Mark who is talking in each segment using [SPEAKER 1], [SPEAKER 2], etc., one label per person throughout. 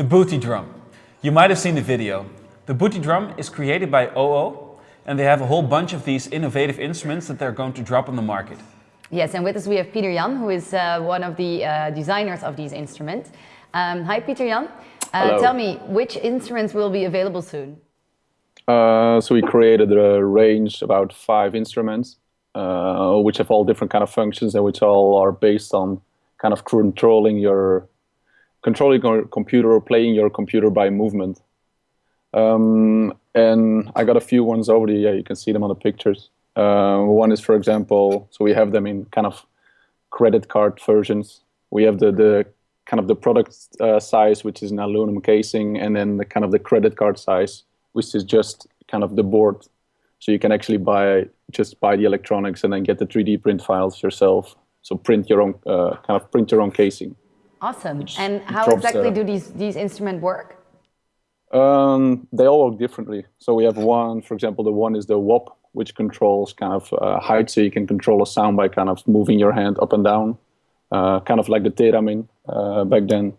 [SPEAKER 1] The Booty Drum. You might have seen the video. The Booty Drum is created by OWOW and they have a whole bunch of these innovative instruments that they're going to drop on the market.
[SPEAKER 2] Yes, and with us we have Pieter-Jan, who is uh, one of the uh, designers of these instruments. Um, hi, Pieter-Jan. Uh, tell me, which instruments will be available soon?
[SPEAKER 3] Uh, so we created a range, about five instruments, uh, which have all different kind of functions and which all are based on kind of controlling your controlling your computer or playing your computer by movement. Um, and I got a few ones already. Yeah, you can see them on the pictures. Uh, one is, for example, so we have them in kind of credit card versions. We have the the kind of the product uh, size, which is an aluminum casing, and then the kind of the credit card size, which is just kind of the board. So you can actually buy just buy the electronics and then get the 3D print files yourself. So print your own uh, kind of print your own casing.
[SPEAKER 2] Awesome. And how exactly do these, these instruments work?
[SPEAKER 3] Um, they all work differently. So we have one, for example, the one is the WOP, which controls kind of uh, height, so you can control a sound by kind of moving your hand up and down, uh, kind of like the Theremin uh, back then.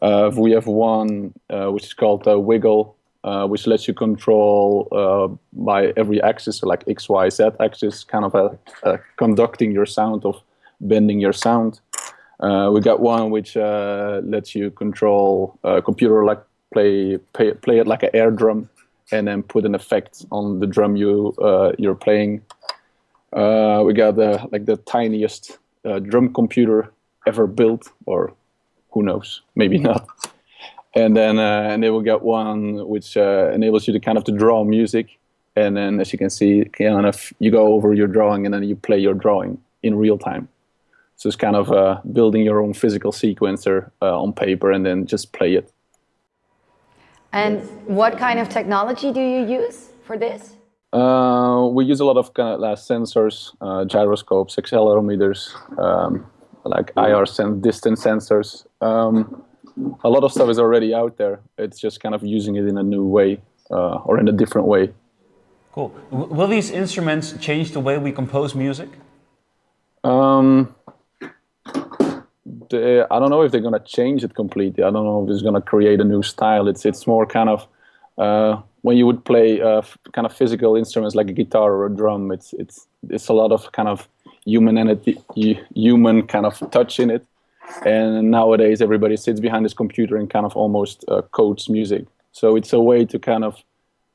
[SPEAKER 3] Uh, we have one uh, which is called the Wiggle, uh, which lets you control by every axis, so like X, Y, Z axis, kind of a conducting your sound of bending your sound. Uh, we got one which uh, lets you control a computer like play, play play it like an air drum, and then put an effect on the drum you uh, you're playing. Uh, we got the like the tiniest uh, drum computer ever built, or who knows, maybe not. And then uh, and then we got one which enables you to kind of to draw music, and then as you can see, kind of you go over your drawing and then you play your drawing in real time. So it's kind of uh, building your own physical sequencer uh, on paper and then just play it.
[SPEAKER 2] And what kind of technology do you use for this?
[SPEAKER 3] Uh, we use a lot of kind of uh, sensors, uh, gyroscopes, accelerometers, um, like IR sen distance sensors. Um, a lot of stuff is already out there. It's just kind of using it in a new way uh, or in a different way.
[SPEAKER 1] Cool. W will these instruments change the way we compose music?
[SPEAKER 3] Um, uh, I don't know if they're going to change it completely. I don't know if it's going to create a new style. It's it's more kind of uh, when you would play uh, kind of physical instruments like a guitar or a drum. It's it's it's a lot of kind of humanity, human kind of touch in it. And nowadays, everybody sits behind this computer and kind of almost uh, codes music. So it's a way to kind of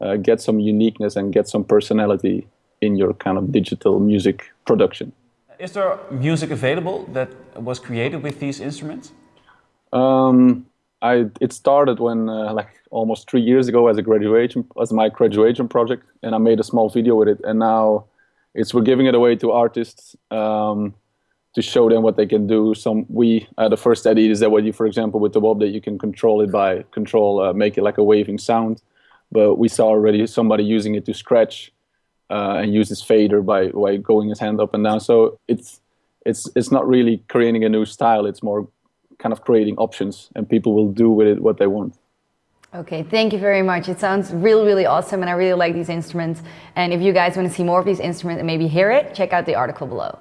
[SPEAKER 3] uh, get some uniqueness and get some personality in your kind of digital music production.
[SPEAKER 1] Is there music available that was created with these instruments?
[SPEAKER 3] Um, I it started when uh, like almost three years ago as a graduation as my graduation project, and I made a small video with it, and now it's we're giving it away to artists um, to show them what they can do. Some we uh, the first idea is that what you, for example, with the WOP that you can control it by control, uh, make it like a waving sound. But we saw already somebody using it to scratch uh, and use his fader by, by going his hand up and down. So it's it's it's not really creating a new style. It's more kind of creating options, and people will do with it what they want.
[SPEAKER 2] Okay, thank you very much. It sounds really, really awesome, and I really like these instruments. And if you guys want to see more of these instruments and maybe hear it, check out the article below.